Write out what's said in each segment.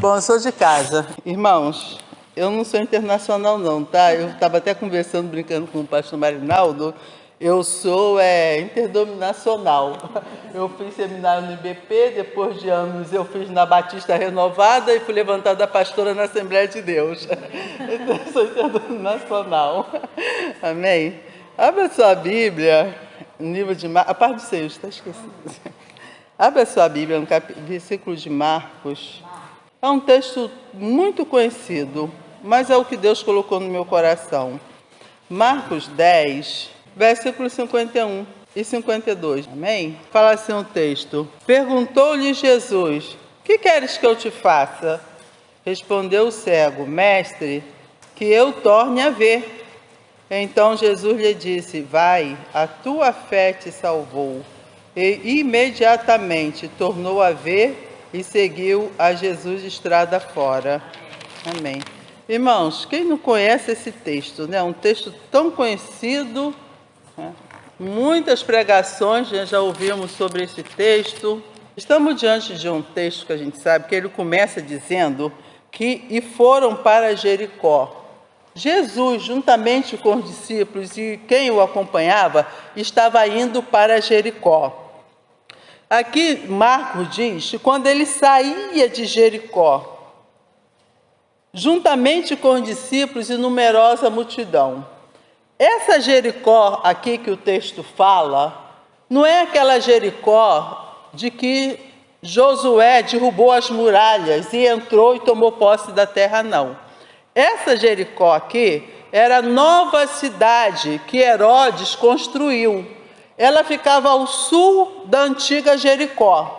Bom, eu sou de casa. Irmãos, eu não sou internacional não, tá? Eu estava até conversando, brincando com o pastor Marinaldo. Eu sou é, interdominacional. Eu fiz seminário no IBP, depois de anos eu fiz na Batista Renovada e fui levantada pastora na Assembleia de Deus. Então, eu sou interdominacional. Amém? Abra sua Bíblia, no livro de Marcos, a parte do Senhor, está esquecido. Abra sua Bíblia no cap... versículo de Marcos. É um texto muito conhecido, mas é o que Deus colocou no meu coração. Marcos 10, versículos 51 e 52. Amém? Fala assim o texto: Perguntou-lhe Jesus: Que queres que eu te faça? Respondeu o cego: Mestre, que eu torne a ver. Então Jesus lhe disse: Vai, a tua fé te salvou. E imediatamente tornou a ver e seguiu a Jesus estrada fora. Amém. Irmãos, quem não conhece esse texto, né? Um texto tão conhecido, né? muitas pregações né? já ouvimos sobre esse texto. Estamos diante de um texto que a gente sabe que ele começa dizendo que e foram para Jericó. Jesus, juntamente com os discípulos e quem o acompanhava, estava indo para Jericó. Aqui Marcos diz que quando ele saía de Jericó, juntamente com os discípulos e numerosa multidão. Essa Jericó aqui que o texto fala, não é aquela Jericó de que Josué derrubou as muralhas e entrou e tomou posse da terra, não. Essa Jericó aqui era a nova cidade que Herodes construiu ela ficava ao sul da antiga Jericó.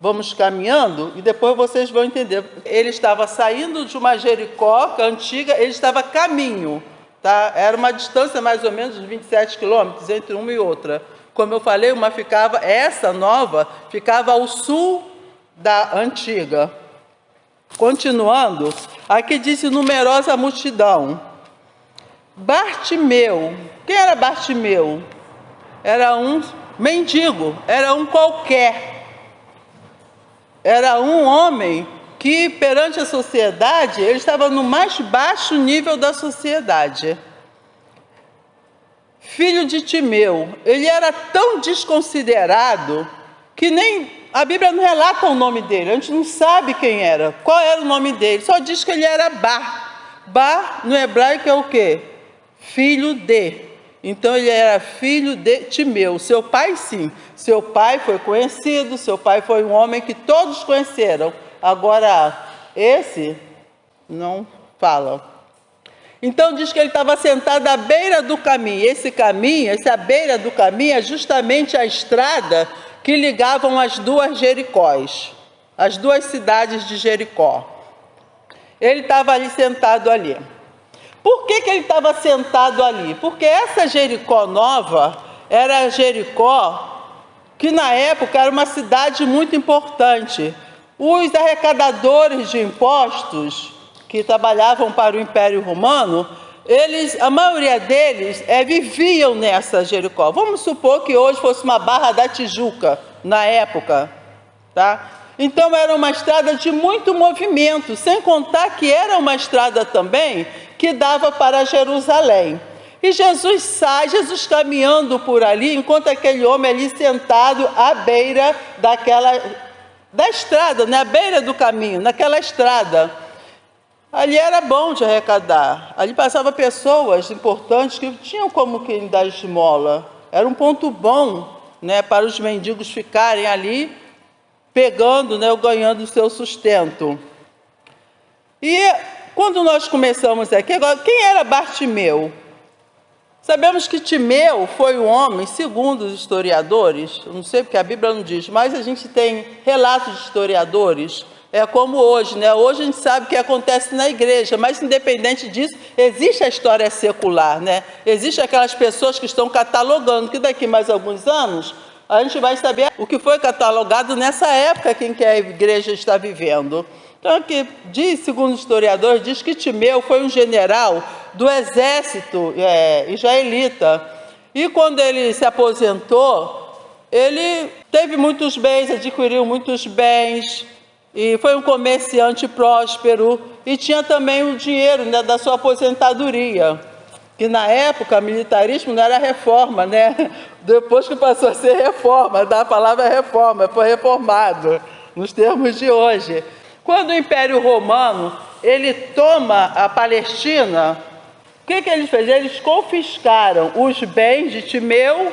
Vamos caminhando e depois vocês vão entender. Ele estava saindo de uma Jericó é antiga, ele estava caminho, tá? Era uma distância mais ou menos de 27 quilômetros entre uma e outra. Como eu falei, uma ficava, essa nova ficava ao sul da antiga. Continuando, aqui diz numerosa multidão. Bartimeu, quem era Bartimeu? Era um mendigo, era um qualquer. Era um homem que, perante a sociedade, ele estava no mais baixo nível da sociedade. Filho de Timeu, ele era tão desconsiderado que nem a Bíblia não relata o nome dele, a gente não sabe quem era, qual era o nome dele, só diz que ele era Bar. Bar no hebraico é o quê? Filho de. Então ele era filho de Timeu. Seu pai, sim. Seu pai foi conhecido, seu pai foi um homem que todos conheceram. Agora, esse não fala. Então diz que ele estava sentado à beira do caminho. Esse caminho, essa beira do caminho é justamente a estrada que ligavam as duas Jericós, as duas cidades de Jericó. Ele estava ali sentado ali. Por que, que ele estava sentado ali? Porque essa Jericó nova era Jericó, que na época era uma cidade muito importante. Os arrecadadores de impostos que trabalhavam para o Império Romano, eles, a maioria deles é, viviam nessa Jericó. Vamos supor que hoje fosse uma barra da Tijuca, na época, tá? Então era uma estrada de muito movimento, sem contar que era uma estrada também que dava para Jerusalém. E Jesus sai, Jesus caminhando por ali, enquanto aquele homem ali sentado à beira daquela da estrada, na né? beira do caminho, naquela estrada. Ali era bom de arrecadar. Ali passava pessoas importantes que tinham como quem dar esmola. Era um ponto bom, né, para os mendigos ficarem ali pegando, né, ou ganhando o seu sustento. E quando nós começamos aqui, agora, quem era Bartimeu? Sabemos que Timeu foi um homem, segundo os historiadores, não sei porque a Bíblia não diz, mas a gente tem relatos de historiadores, é como hoje, né? Hoje a gente sabe o que acontece na igreja, mas independente disso, existe a história secular, né? Existe aquelas pessoas que estão catalogando, que daqui mais alguns anos a gente vai saber o que foi catalogado nessa época que a igreja está vivendo. Então, aqui diz, segundo o historiador, diz que Timeu foi um general do exército é, israelita. E quando ele se aposentou, ele teve muitos bens, adquiriu muitos bens, e foi um comerciante próspero e tinha também o dinheiro né, da sua aposentadoria, que na época militarismo não era reforma, né? Depois que passou a ser reforma, da palavra reforma, foi reformado, nos termos de hoje. Quando o Império Romano ele toma a Palestina, o que, que eles fez? Eles confiscaram os bens de Timeu,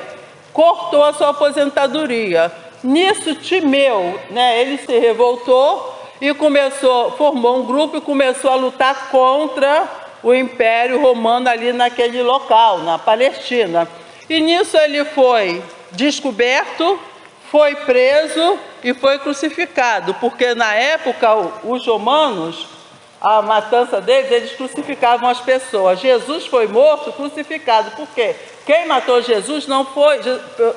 cortou a sua aposentadoria. Nisso, Timeu, né, ele se revoltou e começou, formou um grupo e começou a lutar contra o Império Romano ali naquele local, na Palestina. E nisso ele foi descoberto, foi preso e foi crucificado, porque na época os romanos a matança deles, eles crucificavam as pessoas. Jesus foi morto, crucificado. Por quê? Quem matou Jesus não foi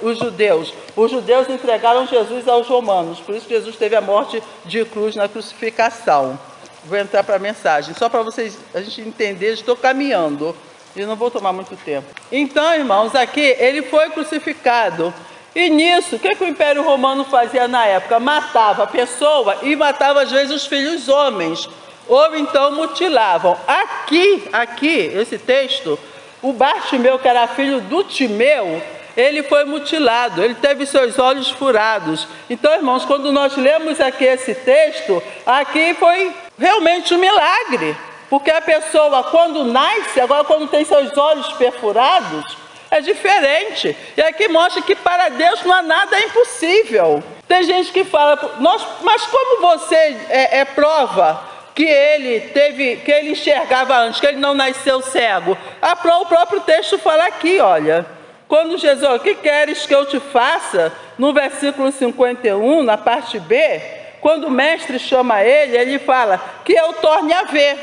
os judeus. Os judeus entregaram Jesus aos romanos. Por isso Jesus teve a morte de cruz na crucificação. Vou entrar para a mensagem. Só para vocês a gente entender, estou caminhando. E não vou tomar muito tempo. Então, irmãos, aqui ele foi crucificado. E nisso, o que, que o Império Romano fazia na época? Matava a pessoa e matava às vezes os filhos homens ou então mutilavam. Aqui, aqui, esse texto, o Bartimeu, que era filho do Timeu, ele foi mutilado, ele teve seus olhos furados. Então, irmãos, quando nós lemos aqui esse texto, aqui foi realmente um milagre. Porque a pessoa, quando nasce, agora quando tem seus olhos perfurados, é diferente. E aqui mostra que para Deus não há nada impossível. Tem gente que fala, mas como você é, é prova que ele teve, que ele enxergava antes, que ele não nasceu cego. O próprio texto fala aqui, olha. Quando Jesus, o que queres que eu te faça? No versículo 51, na parte B, quando o mestre chama ele, ele fala que eu torne a ver.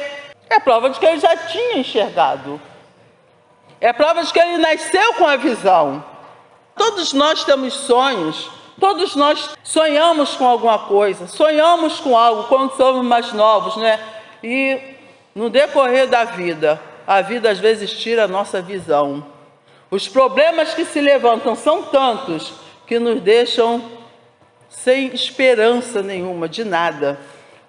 É prova de que ele já tinha enxergado. É prova de que ele nasceu com a visão. Todos nós temos sonhos, Todos nós sonhamos com alguma coisa, sonhamos com algo quando somos mais novos, né? E no decorrer da vida, a vida às vezes tira a nossa visão. Os problemas que se levantam são tantos que nos deixam sem esperança nenhuma de nada.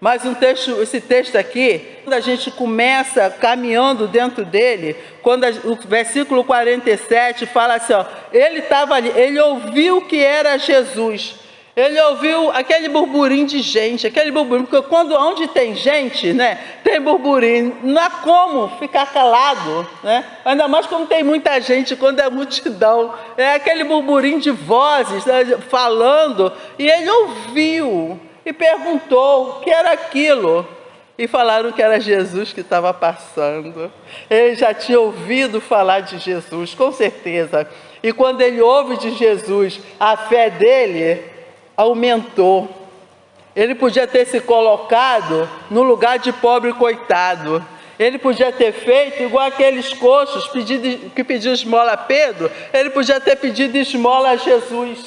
Mas um texto, esse texto aqui, quando a gente começa caminhando dentro dele, quando a, o versículo 47 fala assim, ó, ele estava ali, ele ouviu que era Jesus. Ele ouviu aquele burburinho de gente, aquele burburinho, porque quando onde tem gente, né, tem burburinho, não há como ficar calado, né? Ainda mais quando tem muita gente, quando é multidão, é aquele burburinho de vozes né, falando, e ele ouviu e perguntou o que era aquilo. E falaram que era Jesus que estava passando. Ele já tinha ouvido falar de Jesus, com certeza. E quando ele ouve de Jesus, a fé dele aumentou. Ele podia ter se colocado no lugar de pobre coitado. Ele podia ter feito igual aqueles coxos pedido, que pediu esmola a Pedro. Ele podia ter pedido esmola a Jesus.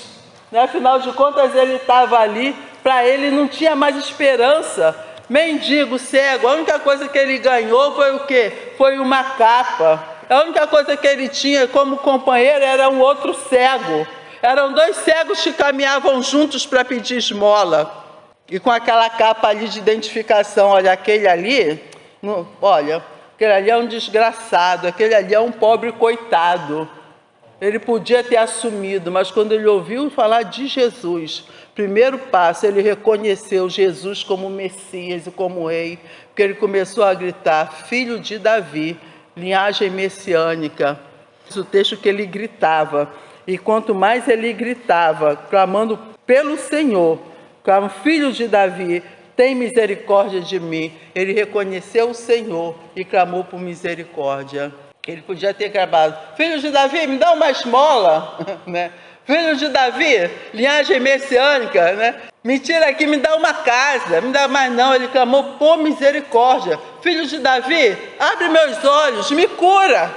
Né? Afinal de contas, ele estava ali para ele não tinha mais esperança. Mendigo, cego, a única coisa que ele ganhou foi o quê? Foi uma capa. A única coisa que ele tinha como companheiro era um outro cego. Eram dois cegos que caminhavam juntos para pedir esmola. E com aquela capa ali de identificação, olha, aquele ali, no, olha, aquele ali é um desgraçado, aquele ali é um pobre coitado. Ele podia ter assumido, mas quando ele ouviu falar de Jesus, primeiro passo, ele reconheceu Jesus como Messias e como Rei, porque ele começou a gritar: Filho de Davi, linhagem messiânica. O texto que ele gritava, e quanto mais ele gritava, clamando pelo Senhor, como filho de Davi, tem misericórdia de mim. Ele reconheceu o Senhor e clamou por misericórdia. Ele podia ter gravado, filho de Davi, me dá uma esmola, né? Filho de Davi, linhagem messiânica, né? Me tira aqui, me dá uma casa, me dá mais não. Ele clamou por misericórdia. Filho de Davi, abre meus olhos, me cura,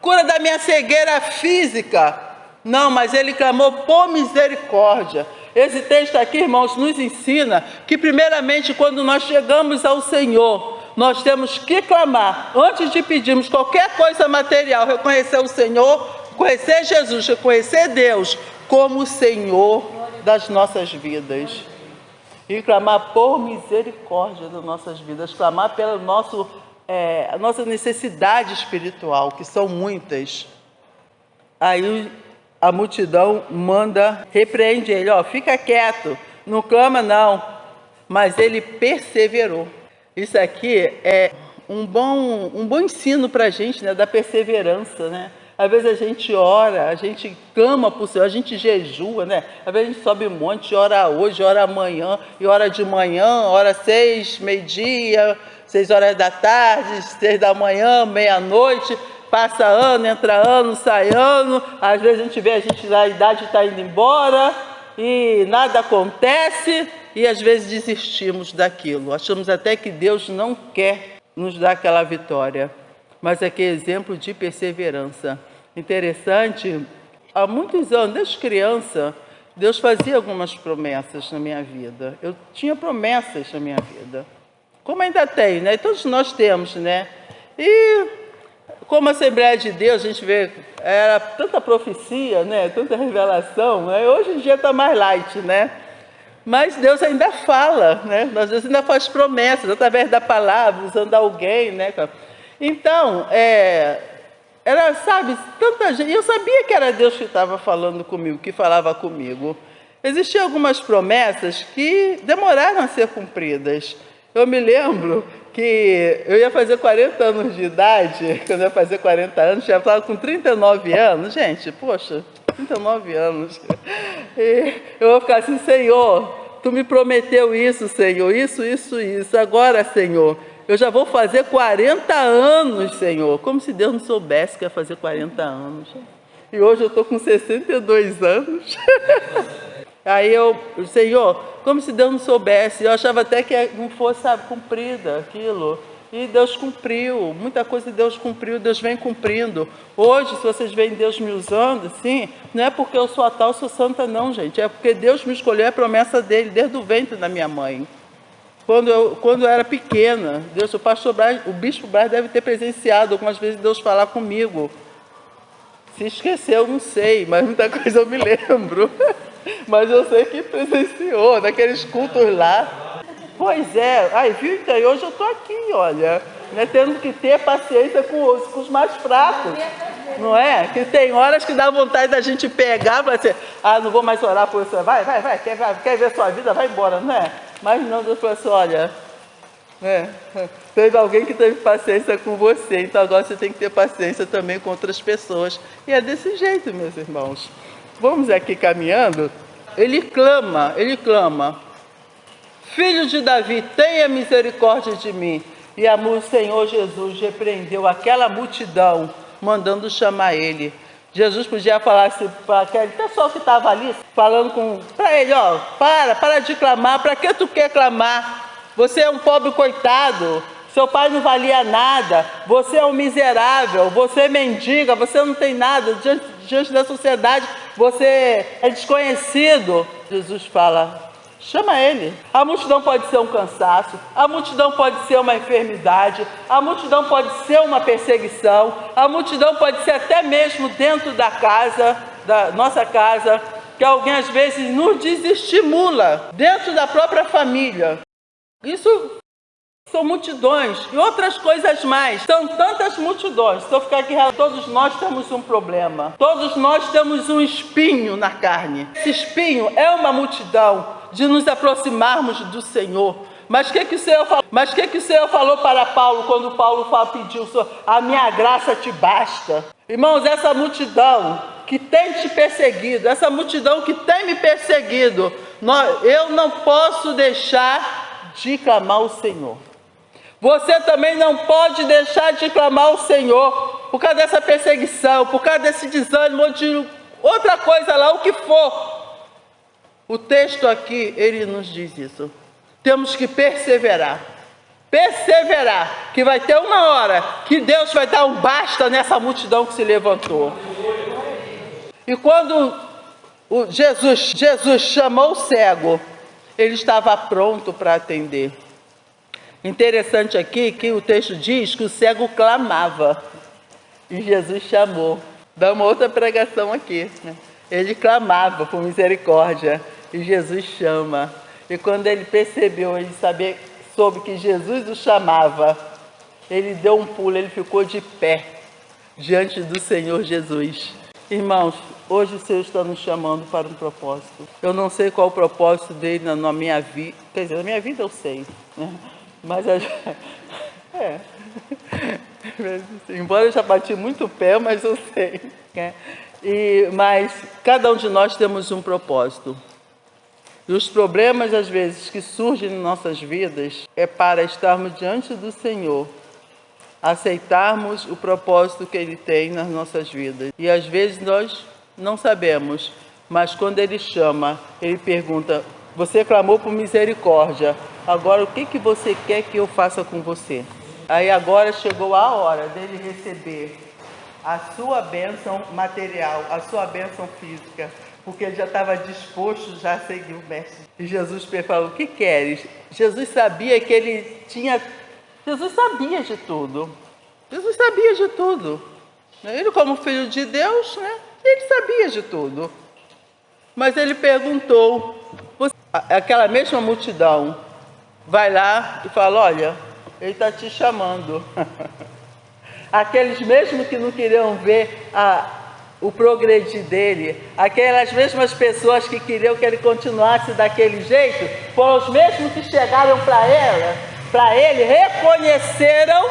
cura da minha cegueira física. Não, mas ele clamou por misericórdia. Esse texto aqui, irmãos, nos ensina que, primeiramente, quando nós chegamos ao Senhor, nós temos que clamar, antes de pedirmos qualquer coisa material, reconhecer o Senhor, conhecer Jesus, reconhecer Deus como o Senhor das nossas vidas. e clamar por misericórdia das nossas vidas, clamar pela nosso, é, a nossa necessidade espiritual, que são muitas. Aí a multidão manda, repreende ele, ó, fica quieto, não clama não. Mas ele perseverou. Isso aqui é um bom, um bom ensino para a gente, né, da perseverança, né? Às vezes a gente ora, a gente clama o Senhor, a gente jejua, né? Às vezes a gente sobe um monte, ora hoje, ora amanhã, e ora de manhã, ora seis, meio-dia, seis horas da tarde, seis da manhã, meia-noite, passa ano, entra ano, sai ano, às vezes a gente vê a gente a idade está indo embora e nada acontece e às vezes desistimos daquilo. Achamos até que Deus não quer nos dar aquela vitória mas aqui é exemplo de perseverança. Interessante, há muitos anos, desde criança, Deus fazia algumas promessas na minha vida. Eu tinha promessas na minha vida. Como ainda tem, né? Todos nós temos, né? E como Assembleia de Deus, a gente vê, era tanta profecia, né? Tanta revelação, né? Hoje em dia está mais light, né? Mas Deus ainda fala, né? Deus ainda faz promessas, através da palavra, usando alguém, né? Então, é, era, sabe, tanta gente. Eu sabia que era Deus que estava falando comigo, que falava comigo. Existiam algumas promessas que demoraram a ser cumpridas. Eu me lembro que eu ia fazer 40 anos de idade, quando eu ia fazer 40 anos, já estava com 39 anos, gente, poxa, 39 anos. E eu vou ficar assim, Senhor, tu me prometeu isso, Senhor, isso, isso, isso. Agora, Senhor, eu já vou fazer 40 anos, Senhor. Como se Deus não soubesse que ia fazer 40 anos. E hoje eu estou com 62 anos. Aí eu, Senhor, como se Deus não soubesse. Eu achava até que não fosse, sabe, cumprida aquilo. E Deus cumpriu, muita coisa Deus cumpriu, Deus vem cumprindo. Hoje, se vocês veem Deus me usando, sim, não é porque eu sou a tal, sou santa, não, gente. É porque Deus me escolheu, é a promessa dele, desde o ventre da minha mãe. Quando eu, quando eu era pequena, Deus, o pastor Braz, o bispo Braz deve ter presenciado algumas vezes Deus falar comigo. Se esqueceu, não sei, mas muita coisa eu me lembro. Mas eu sei que presenciou, naqueles cultos lá. Pois é, aí viu, então, hoje eu estou aqui, olha, né, tendo que ter paciência com os, com os mais fracos. Não é? Que tem horas que dá vontade da gente pegar falar assim, ah, não vou mais orar por você. Vai, vai, vai, quer, quer ver sua vida? Vai embora, não é? Mas não, Deus falou assim, olha, é, teve alguém que teve paciência com você, então agora você tem que ter paciência também com outras pessoas. E é desse jeito, meus irmãos. Vamos aqui caminhando. Ele clama, ele clama. Filho de Davi, tenha misericórdia de mim. E o Senhor Jesus repreendeu aquela multidão, mandando chamar ele. Jesus podia falar assim para aquele pessoal que estava ali, falando com para ele, ó, para, para de clamar, para que tu quer clamar? Você é um pobre coitado, seu pai não valia nada, você é um miserável, você é mendiga, você não tem nada, diante, diante da sociedade você é desconhecido. Jesus fala, Chama ele. A multidão pode ser um cansaço, a multidão pode ser uma enfermidade, a multidão pode ser uma perseguição, a multidão pode ser até mesmo dentro da casa, da nossa casa, que alguém às vezes nos desestimula, dentro da própria família. Isso são multidões e outras coisas mais. São tantas multidões. Se eu ficar aqui, todos nós temos um problema. Todos nós temos um espinho na carne. Esse espinho é uma multidão de nos aproximarmos do Senhor. Mas o que, que o Senhor falou? Mas que, que o Senhor falou para Paulo quando Paulo pediu, a minha graça te basta? Irmãos, essa multidão que tem te perseguido, essa multidão que tem me perseguido, eu não posso deixar de clamar o Senhor. Você também não pode deixar de clamar o Senhor por causa dessa perseguição, por causa desse desânimo, de outra coisa lá, o que for. O texto aqui, ele nos diz isso. Temos que perseverar. Perseverar, que vai ter uma hora que Deus vai dar um basta nessa multidão que se levantou. E quando Jesus, Jesus chamou o cego, ele estava pronto para atender. Interessante aqui que o texto diz que o cego clamava e Jesus chamou. Dá uma outra pregação aqui. Né? Ele clamava por misericórdia e Jesus chama. E quando ele percebeu, ele sabia, soube que Jesus o chamava, ele deu um pulo, ele ficou de pé diante do Senhor Jesus. Irmãos, hoje o Senhor está nos chamando para um propósito. Eu não sei qual o propósito dele na minha vida, quer dizer, na minha vida eu sei, né? Mas a... é. Embora eu já bati muito pé, mas eu sei. Né? E, mas cada um de nós temos um propósito. E os problemas, às vezes, que surgem em nossas vidas é para estarmos diante do Senhor, aceitarmos o propósito que Ele tem nas nossas vidas. E às vezes nós não sabemos, mas quando Ele chama, Ele pergunta: Você clamou por misericórdia, agora o que, que você quer que eu faça com você? Aí agora chegou a hora dele receber a sua bênção material, a sua bênção física, porque ele já estava disposto já a seguir o mestre. E Jesus falou: O que queres? Jesus sabia que ele tinha. Jesus sabia de tudo. Jesus sabia de tudo. Ele, como filho de Deus, né? ele sabia de tudo. Mas ele perguntou: aquela mesma multidão vai lá e fala: Olha, ele está te chamando. Aqueles mesmos que não queriam ver a, o progredir dele, aquelas mesmas pessoas que queriam que ele continuasse daquele jeito, foram os mesmos que chegaram para ela, para ele, reconheceram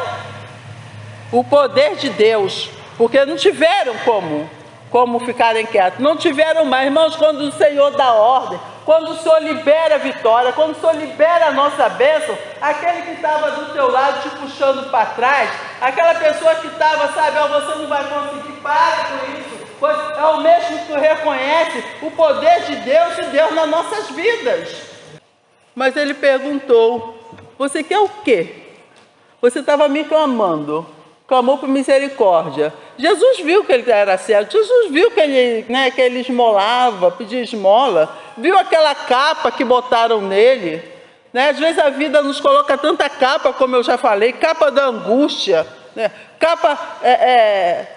o poder de Deus, porque não tiveram como, como ficarem quietos, não tiveram mais, irmãos, quando o Senhor dá ordem, quando o Senhor libera a vitória, quando o Senhor libera a nossa bênção, aquele que estava do teu lado te puxando para trás, aquela pessoa que estava, sabe, oh, você não vai conseguir, para com isso, pois é o mesmo que reconhece o poder de Deus e Deus nas nossas vidas. Mas ele perguntou: Você quer o quê? Você estava me clamando, clamou por misericórdia. Jesus viu que ele era certo, Jesus viu que ele, né, que ele esmolava, pedia esmola, viu aquela capa que botaram nele. Né? Às vezes a vida nos coloca tanta capa, como eu já falei, capa da angústia, né? capa é, é,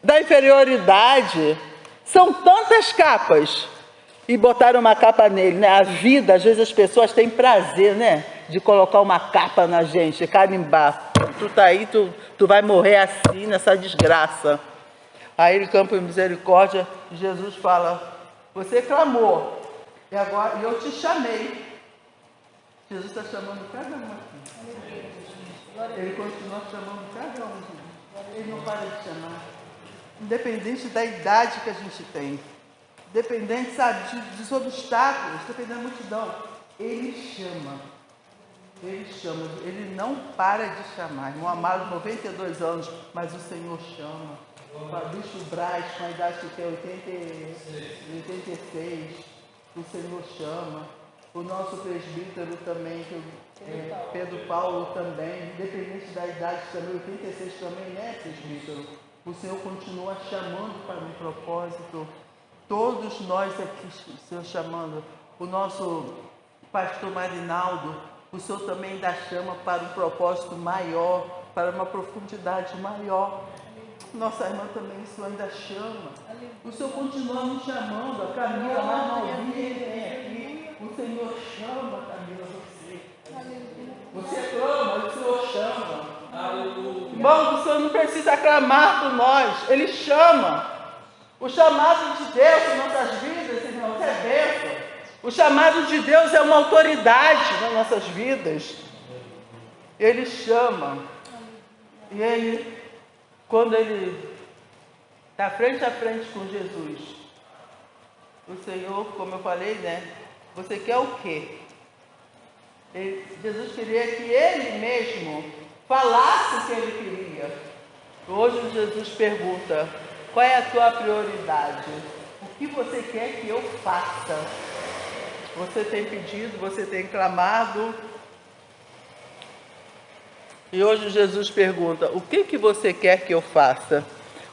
da inferioridade. São tantas capas. E botaram uma capa nele, né? A vida, às vezes as pessoas têm prazer, né? De colocar uma capa na gente, carimbar. Tu tá aí, tu, tu vai morrer assim, nessa desgraça. Aí ele campa em misericórdia, Jesus fala, você clamou, e agora eu te chamei. Jesus está chamando cada um aqui. Ele continua chamando cada um. Ele não para de chamar independente da idade que a gente tem, dependente, sabe, dos obstáculos, dependendo da multidão, Ele chama. Ele chama, Ele não para de chamar. Irmão amado, 92 anos, mas o Senhor chama. Fabrício Braz, com a idade que tem 86, o Senhor chama. O nosso presbítero também, que, é, Pedro Paulo também, independente da idade também, 86 também, né, presbítero? O Senhor continua chamando para um propósito. Todos nós aqui, Senhor, chamando. O nosso pastor Marinaldo, o Senhor também dá chama para um propósito maior, para uma profundidade maior. Nossa irmã também, o Senhor ainda chama. O Senhor continua nos chamando. A Camila, mais novinha, vem aqui. O Senhor chama, Camila, você. Você clama, o Senhor chama. Irmão, o Senhor não precisa clamar por nós, Ele chama. O chamado de Deus em nossas vidas, irmãos, é bênção. O chamado de Deus é uma autoridade nas nossas vidas. Ele chama. E ele, quando ele está frente a frente com Jesus, o Senhor, como eu falei, né? Você quer o quê? Ele, Jesus queria que ele mesmo falasse o que ele queria. Hoje Jesus pergunta: qual é a tua prioridade? O que você quer que eu faça? Você tem pedido, você tem clamado. E hoje Jesus pergunta: o que, que você quer que eu faça?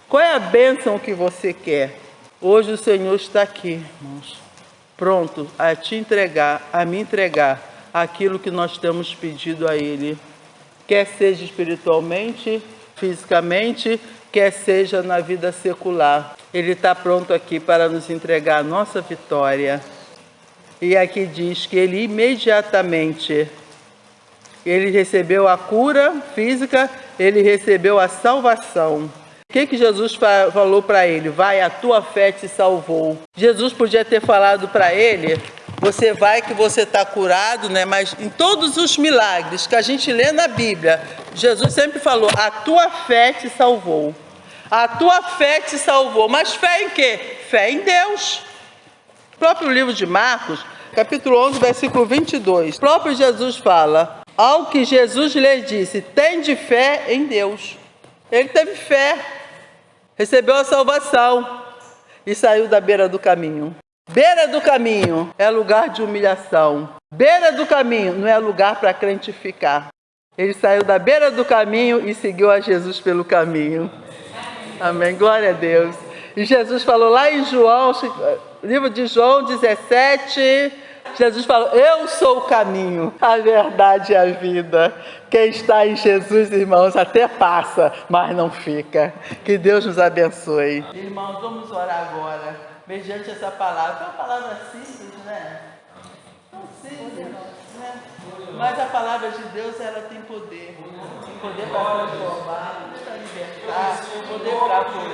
Qual é a bênção que você quer? Hoje o Senhor está aqui, irmãos, pronto a te entregar, a me entregar aquilo que nós temos pedido a Ele quer seja espiritualmente, fisicamente, quer seja na vida secular. Ele está pronto aqui para nos entregar a nossa vitória. E aqui diz que ele imediatamente ele recebeu a cura física, ele recebeu a salvação. O que, que Jesus falou para ele? Vai, a tua fé te salvou. Jesus podia ter falado para ele: você vai que você está curado, né? Mas em todos os milagres que a gente lê na Bíblia, Jesus sempre falou: a tua fé te salvou. A tua fé te salvou. Mas fé em quê? Fé em Deus. Próprio livro de Marcos, capítulo 11, versículo 22. O próprio Jesus fala: ao que Jesus lhe disse: tem de fé em Deus. Ele teve fé recebeu a salvação e saiu da beira do caminho. Beira do caminho é lugar de humilhação. Beira do caminho não é lugar para crente ficar. Ele saiu da beira do caminho e seguiu a Jesus pelo caminho. Amém. Glória a Deus. E Jesus falou lá em João, livro de João 17, Jesus falou: Eu sou o caminho, a verdade e a vida. Quem está em Jesus, irmãos, até passa, mas não fica. Que Deus nos abençoe. Irmãos, vamos orar agora, mediante essa palavra. É uma palavra simples, né? Tão simples, né? Mas a palavra de Deus, ela tem poder. Tem poder para transformar, para libertar, poder para curar.